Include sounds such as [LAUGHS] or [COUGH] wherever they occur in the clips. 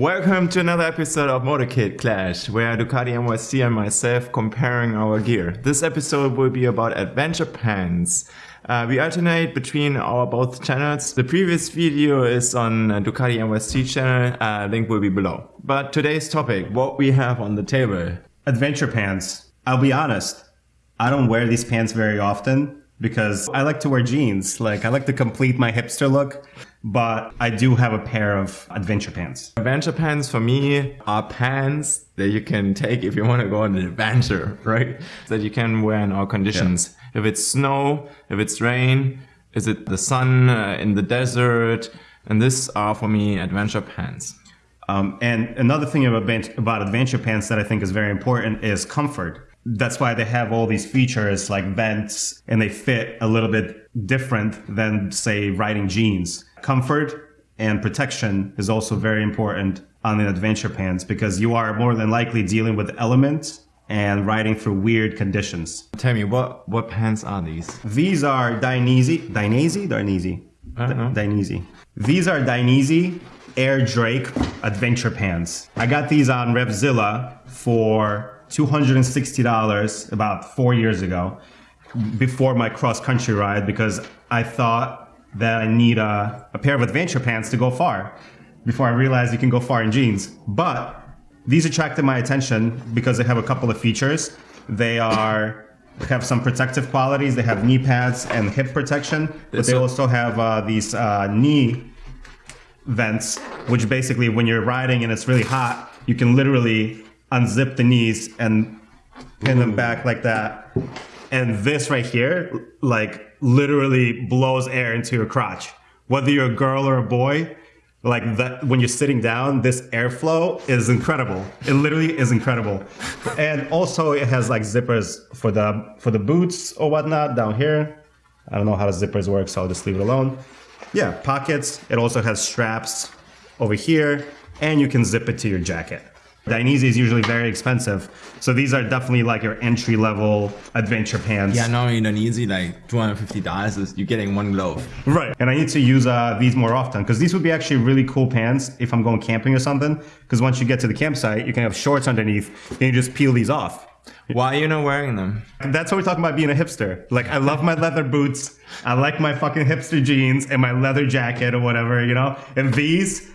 Welcome to another episode of Motorkit Clash, where Ducati NYC and myself comparing our gear. This episode will be about adventure pants. Uh, we alternate between our both channels. The previous video is on Ducati NYC channel, uh, link will be below. But today's topic, what we have on the table. Adventure pants. I'll be honest, I don't wear these pants very often because I like to wear jeans. Like I like to complete my hipster look but I do have a pair of adventure pants. Adventure pants for me are pants that you can take if you want to go on an adventure, [LAUGHS] right? That you can wear in all conditions. Yeah. If it's snow, if it's rain, is it the sun uh, in the desert? And this are for me adventure pants. Um, and another thing about, about adventure pants that I think is very important is comfort. That's why they have all these features like vents and they fit a little bit different than say riding jeans. Comfort and protection is also very important on the adventure pants because you are more than likely dealing with elements and riding through weird conditions. Tell me, what, what pants are these? These are Dainese, Dainese, Dainese, Dainese. These are Dainese Air Drake adventure pants. I got these on Revzilla for $260 about four years ago before my cross country ride because I thought that I need a, a pair of adventure pants to go far before I realized you can go far in jeans. But these attracted my attention because they have a couple of features. They are have some protective qualities. They have knee pads and hip protection, but they also have uh, these uh, knee vents, which basically when you're riding and it's really hot, you can literally unzip the knees and pin them back like that. And this right here, like literally blows air into your crotch. Whether you're a girl or a boy, like that when you're sitting down, this airflow is incredible. It literally is incredible. And also it has like zippers for the for the boots or whatnot down here. I don't know how the zippers work, so I'll just leave it alone. Yeah, pockets. It also has straps over here, and you can zip it to your jacket. Dainese is usually very expensive. So these are definitely like your entry level adventure pants. Yeah, no, in Dainese, like $250 is you're getting one glove. Right. And I need to use uh, these more often because these would be actually really cool pants if I'm going camping or something. Because once you get to the campsite, you can have shorts underneath and you just peel these off. Why are you not wearing them? That's what we're talking about being a hipster. Like, I love my leather boots. I like my fucking hipster jeans and my leather jacket or whatever, you know? And these,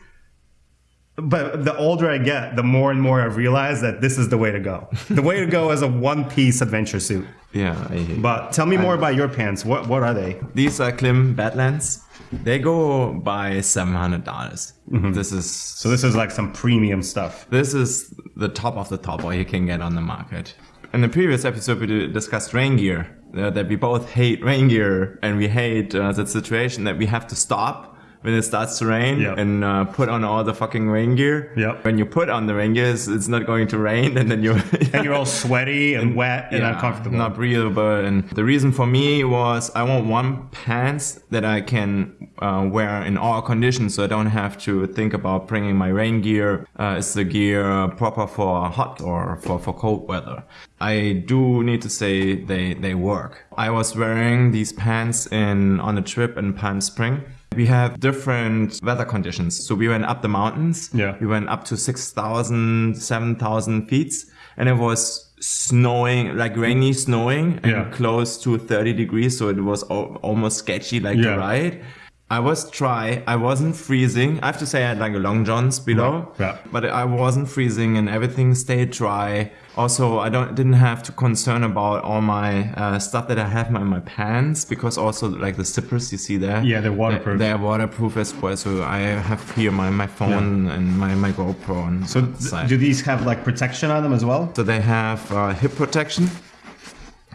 but the older I get, the more and more I realize that this is the way to go. The way to go is a one-piece adventure suit. Yeah. I, but tell me more I, about your pants. What what are they? These are Klim Badlands. They go by seven hundred dollars. Mm-hmm. This is so. This is like some premium stuff. This is the top of the top what you can get on the market. In the previous episode, we discussed rain gear. Uh, that we both hate rain gear and we hate uh, the situation that we have to stop when it starts to rain yep. and uh, put on all the fucking rain gear. Yep. When you put on the rain gear, it's, it's not going to rain, and then you [LAUGHS] and you're all sweaty and, and wet and yeah, uncomfortable, not breathable. And the reason for me was I want one pants that I can uh, wear in all conditions, so I don't have to think about bringing my rain gear. Uh, is the gear proper for hot or for for cold weather? I do need to say they they work. I was wearing these pants in on a trip in Palm Spring we have different weather conditions. So we went up the mountains. Yeah. We went up to 6,000, 7,000 feet and it was snowing, like rainy snowing and yeah. close to 30 degrees. So it was almost sketchy like yeah. the ride. I was dry. I wasn't freezing. I have to say I had like a long johns below, yeah. but I wasn't freezing and everything stayed dry. Also, I don't didn't have to concern about all my uh, stuff that I have in my pants because also like the zippers you see there. Yeah, they're waterproof. They're, they're waterproof as well. So I have here my, my phone yeah. and my, my GoPro. And so do these have like protection on them as well? So they have uh, hip protection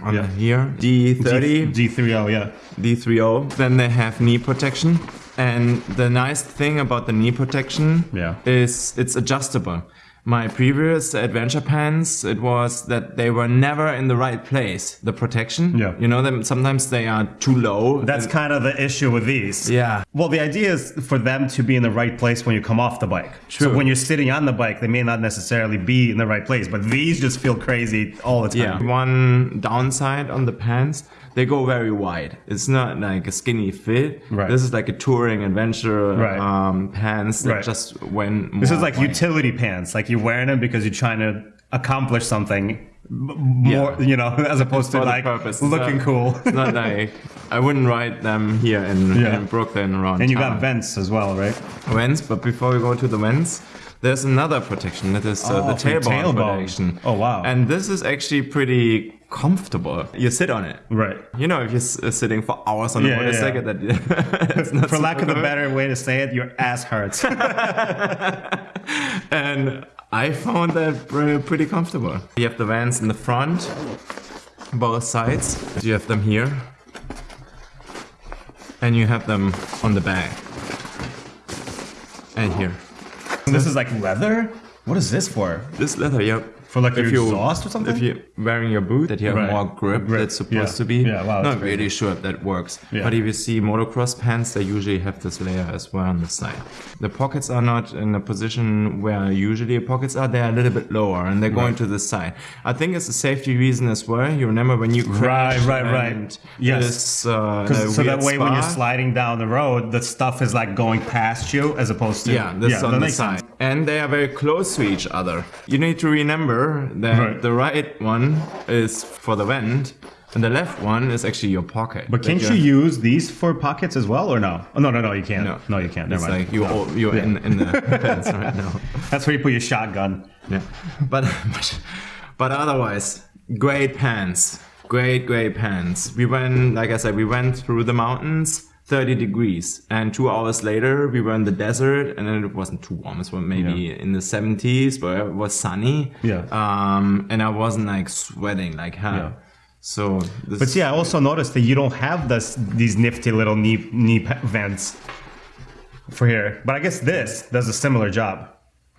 on yeah. here. D3O. D, D3O, yeah. D3O. Then they have knee protection. And the nice thing about the knee protection yeah. is it's adjustable. My previous adventure pants, it was that they were never in the right place. The protection. Yeah. You know them. Sometimes they are too low. That's kind of the issue with these. yeah. Well, the idea is for them to be in the right place when you come off the bike. So when you're sitting on the bike, they may not necessarily be in the right place, but these just feel crazy all the time. Yeah. One downside on the pants, they go very wide. It's not like a skinny fit. Right. This is like a touring adventure Right. um, pants that Right. just went. This is like wide. utility pants. Like you're wearing them because you're trying to accomplish something more, Yeah. you know, [LAUGHS] as opposed to like purpose. Looking cool. It's not [LAUGHS] like I wouldn't ride them here in, Yeah. in Brooklyn around. and you town. got vents as well, right? vents, but before we go to the vents, there's another protection that is uh, Oh, the tailbone, tailbone. protection. Oh, wow. And this is actually pretty comfortable. You sit on it. Right. You know, if you're s- uh, sitting for hours on a Yeah, yeah, motorcycle, that [LAUGHS] it's not For lack of a better way to say it, your ass hurts. and I found that pretty comfortable. You have the vans in the front, both sides. You have them here, and you have them on the back, and here. this is like leather? What is this for? This leather, yeah. For like if your you exhaust or something? If you're wearing your boot, that you have Right. more grip, Grip, that's supposed yeah. to be. Yeah, wow, Not really sure if that works. Yeah. But if you see motocross pants, they usually have this layer as well on the side. The pockets are not in a position where usually pockets are. They're a little bit lower and they're going to the side. I think it's a safety reason as well. You remember when you crashed right, right. and Yes. this, uh, so that way when you're sliding down the road, the stuff is like going past you as opposed to Yeah, this that on the side. sense. And they are very close to each other. You need to remember that Right. the right one is for the vent and the left one is actually your pocket. But can't you use these for pockets as well, or no? Oh, no, no, no, you can't. No. No, you can't. Never It's mind. like you, No. you're Yeah. in, in the [LAUGHS] pants right now. That's where you put your shotgun. Yeah. But, but, [LAUGHS] but otherwise, great pants. Great, great pants. We went, like I said, we went through the mountains. 30 degrees and two hours later we were in the desert and then it wasn't too warm it was maybe in the 70s but it was sunny Yeah. um and i wasn't like sweating like hell Yeah. so this But see, I also noticed that you don't have this these nifty little knee knee vents for here. But I guess this does a similar job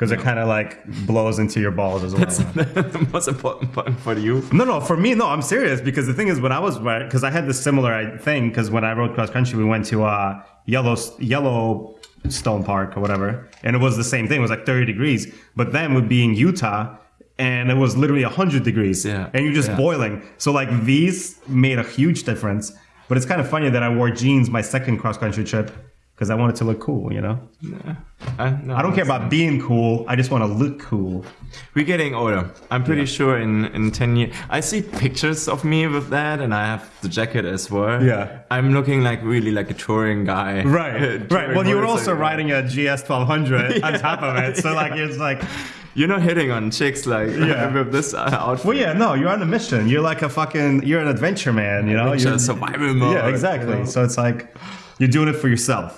because it kind of like blows into your balls as well. That's [LAUGHS] the most important part for you No, no, for me, no, I'm serious because the thing is, when I was because I had this similar thing because when I rode cross country, we went to uh, Yellow Yellowstone Park or whatever, and it was the same thing. It was like 30 degrees, but then we'd be in Utah. And it was literally 100 degrees. Yeah, And you're just yeah. boiling. So, like, these made a huge difference. But it's kind of funny that I wore jeans my second cross country trip because I want it to look cool, you know? I, no, I don't care about being cool. I just want to look cool. We're getting older. I'm pretty sure in, in 10 years. I see pictures of me with that, and I have the jacket as well. Yeah. I'm looking like really like a touring guy. Right, [LAUGHS] Touring right. Well, you were also motorcycle. riding a GS 1200 [LAUGHS] on top of it, so like it's like, You're not hitting on chicks like [LAUGHS] Yeah. with this uh, outfit. well, yeah, no, you're on a mission. You're like a fucking, you're an adventure man, you know. Adventure, You're survival mode, Yeah, exactly. you know? So it's like you're doing it for yourself.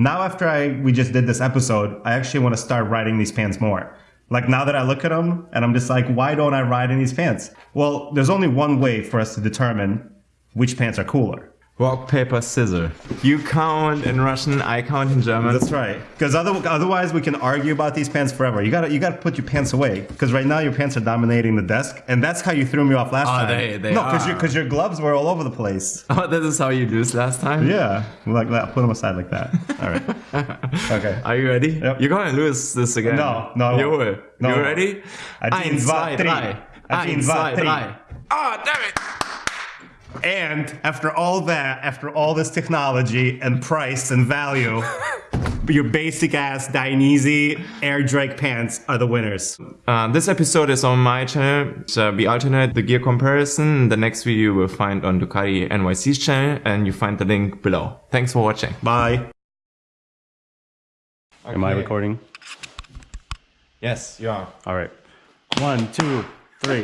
Now, after I we just did this episode, I actually want to start riding these pants more. Like now that I look at them, and I'm just like, why don't I ride in these pants? Well, there's only one way for us to determine which pants are cooler. Rock, paper, scissors. You count in Russian, I count in German. That's right. Because other, otherwise, we can argue about these pants forever. You gotta you gotta put your pants away. Because right now your pants are dominating the desk, and that's how you threw me off last Oh, time. they- they no, because are. your because your gloves were all over the place. [LAUGHS] Oh, this is how you lose last time? Yeah, like that. Put them aside like that. All right. [LAUGHS] Okay. Are you ready? Yep. You're gonna lose this again. No, no, You won't. No, I you ready? Eins, zwei, drei. Eins, zwei, drei. Ah, damn it! And after all that, after all this technology and price and value, [LAUGHS] your basic ass Dainese Air Drake pants are the winners. Uh, this episode is on my channel. So we alternate the gear comparison. The next video you will find on Ducati NYC's channel, and you find the link below. Thanks for watching. Bye. Am I recording? Yes, you are. All right. One, two.